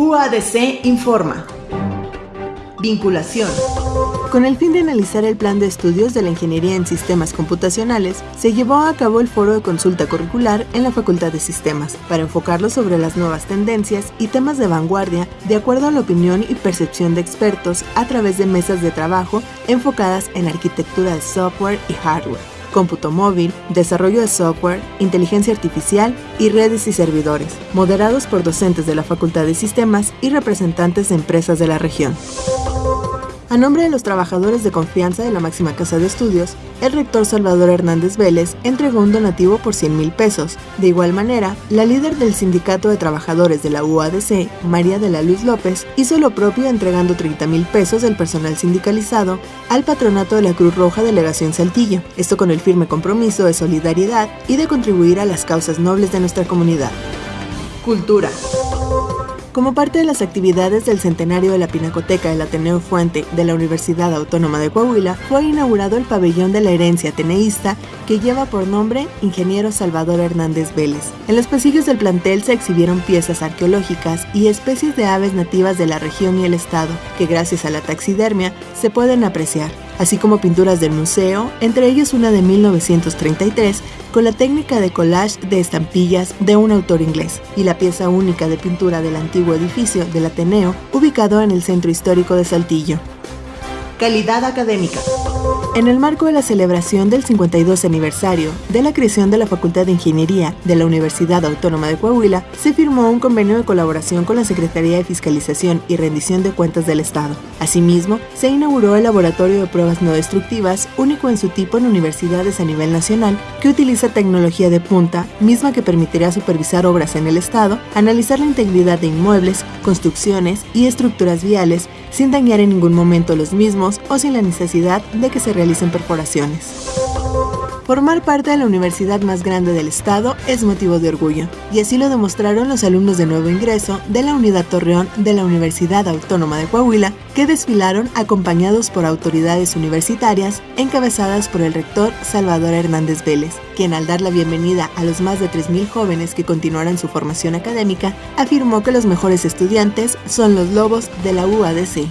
UADC informa. Vinculación. Con el fin de analizar el plan de estudios de la Ingeniería en Sistemas Computacionales, se llevó a cabo el foro de consulta curricular en la Facultad de Sistemas, para enfocarlo sobre las nuevas tendencias y temas de vanguardia de acuerdo a la opinión y percepción de expertos a través de mesas de trabajo enfocadas en arquitectura de software y hardware cómputo móvil, desarrollo de software, inteligencia artificial y redes y servidores, moderados por docentes de la Facultad de Sistemas y representantes de empresas de la región. A nombre de los trabajadores de confianza de la máxima casa de estudios, el rector Salvador Hernández Vélez entregó un donativo por 100 mil pesos. De igual manera, la líder del Sindicato de Trabajadores de la UADC, María de la Luz López, hizo lo propio entregando 30 mil pesos del personal sindicalizado al patronato de la Cruz Roja Delegación Saltillo, esto con el firme compromiso de solidaridad y de contribuir a las causas nobles de nuestra comunidad. Cultura. Como parte de las actividades del centenario de la Pinacoteca del Ateneo Fuente de la Universidad Autónoma de Coahuila, fue inaugurado el pabellón de la herencia ateneísta que lleva por nombre Ingeniero Salvador Hernández Vélez. En los pasillos del plantel se exhibieron piezas arqueológicas y especies de aves nativas de la región y el estado, que gracias a la taxidermia se pueden apreciar así como pinturas del museo, entre ellas una de 1933 con la técnica de collage de estampillas de un autor inglés, y la pieza única de pintura del antiguo edificio del Ateneo, ubicado en el centro histórico de Saltillo. Calidad académica. En el marco de la celebración del 52 aniversario de la creación de la Facultad de Ingeniería de la Universidad Autónoma de Coahuila, se firmó un convenio de colaboración con la Secretaría de Fiscalización y Rendición de Cuentas del Estado. Asimismo, se inauguró el Laboratorio de Pruebas No Destructivas, único en su tipo en universidades a nivel nacional, que utiliza tecnología de punta, misma que permitirá supervisar obras en el Estado, analizar la integridad de inmuebles, construcciones y estructuras viales sin dañar en ningún momento los mismos o sin la necesidad de que se realicen perforaciones. Formar parte de la universidad más grande del estado es motivo de orgullo, y así lo demostraron los alumnos de nuevo ingreso de la Unidad Torreón de la Universidad Autónoma de Coahuila, que desfilaron acompañados por autoridades universitarias encabezadas por el rector Salvador Hernández Vélez, quien al dar la bienvenida a los más de 3.000 jóvenes que continuarán su formación académica, afirmó que los mejores estudiantes son los lobos de la UADC.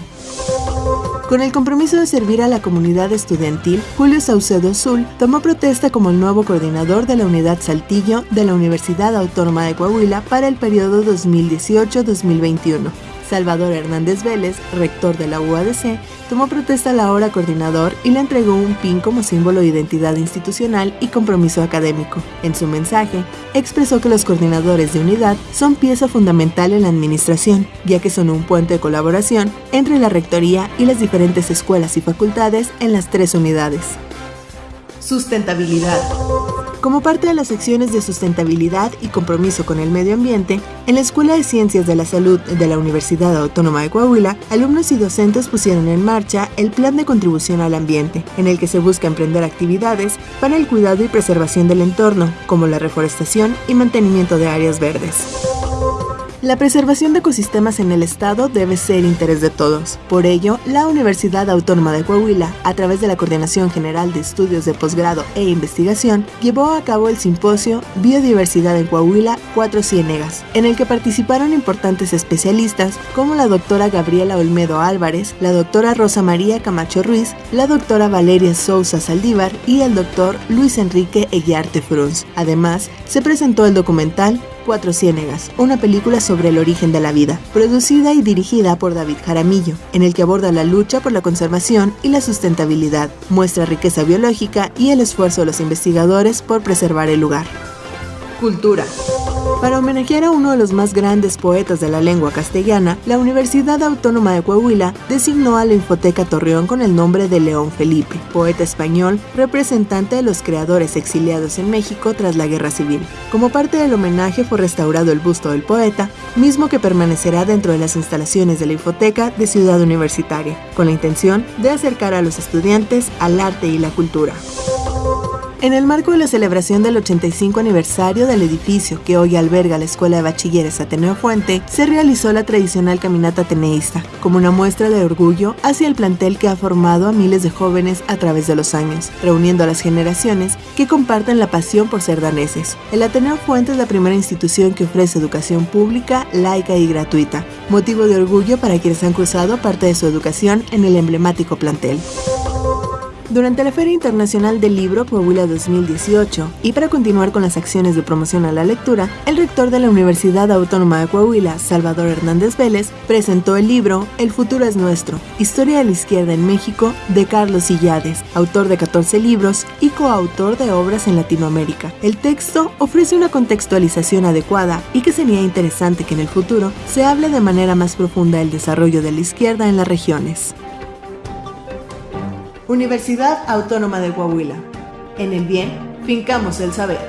Con el compromiso de servir a la comunidad estudiantil, Julio Saucedo Azul tomó protesta como el nuevo coordinador de la Unidad Saltillo de la Universidad Autónoma de Coahuila para el periodo 2018-2021. Salvador Hernández Vélez, rector de la UADC, tomó protesta a la hora coordinador y le entregó un pin como símbolo de identidad institucional y compromiso académico. En su mensaje, expresó que los coordinadores de unidad son pieza fundamental en la administración, ya que son un puente de colaboración entre la rectoría y las diferentes escuelas y facultades en las tres unidades. Sustentabilidad. Como parte de las secciones de sustentabilidad y compromiso con el medio ambiente, en la Escuela de Ciencias de la Salud de la Universidad Autónoma de Coahuila, alumnos y docentes pusieron en marcha el Plan de Contribución al Ambiente, en el que se busca emprender actividades para el cuidado y preservación del entorno, como la reforestación y mantenimiento de áreas verdes. La preservación de ecosistemas en el Estado debe ser interés de todos. Por ello, la Universidad Autónoma de Coahuila, a través de la Coordinación General de Estudios de Posgrado e Investigación, llevó a cabo el simposio Biodiversidad en Coahuila Cuatro Ciénegas, en el que participaron importantes especialistas como la doctora Gabriela Olmedo Álvarez, la doctora Rosa María Camacho Ruiz, la doctora Valeria Sousa Saldívar y el doctor Luis Enrique Eguiarte Frunz. Además, se presentó el documental Cuatro Ciénegas, una película sobre el origen de la vida, producida y dirigida por David Jaramillo, en el que aborda la lucha por la conservación y la sustentabilidad, muestra riqueza biológica y el esfuerzo de los investigadores por preservar el lugar. Cultura. Para homenajear a uno de los más grandes poetas de la lengua castellana, la Universidad Autónoma de Coahuila designó a la Infoteca Torreón con el nombre de León Felipe, poeta español, representante de los creadores exiliados en México tras la Guerra Civil. Como parte del homenaje fue restaurado el busto del poeta, mismo que permanecerá dentro de las instalaciones de la Infoteca de Ciudad Universitaria, con la intención de acercar a los estudiantes al arte y la cultura. En el marco de la celebración del 85 aniversario del edificio que hoy alberga la Escuela de Bachilleres Ateneo Fuente, se realizó la tradicional caminata ateneísta, como una muestra de orgullo hacia el plantel que ha formado a miles de jóvenes a través de los años, reuniendo a las generaciones que comparten la pasión por ser daneses. El Ateneo Fuente es la primera institución que ofrece educación pública, laica y gratuita, motivo de orgullo para quienes han cruzado parte de su educación en el emblemático plantel. Durante la Feria Internacional del Libro Coahuila 2018 y para continuar con las acciones de promoción a la lectura, el rector de la Universidad Autónoma de Coahuila, Salvador Hernández Vélez, presentó el libro El futuro es nuestro, Historia de la izquierda en México, de Carlos Illades, autor de 14 libros y coautor de obras en Latinoamérica. El texto ofrece una contextualización adecuada y que sería interesante que en el futuro se hable de manera más profunda del desarrollo de la izquierda en las regiones. Universidad Autónoma de Coahuila. En el bien, fincamos el saber.